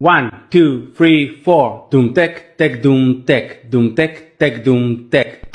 One, two, three, four. Doom tech, tech, doom tech, doom tech, tech, doom tech.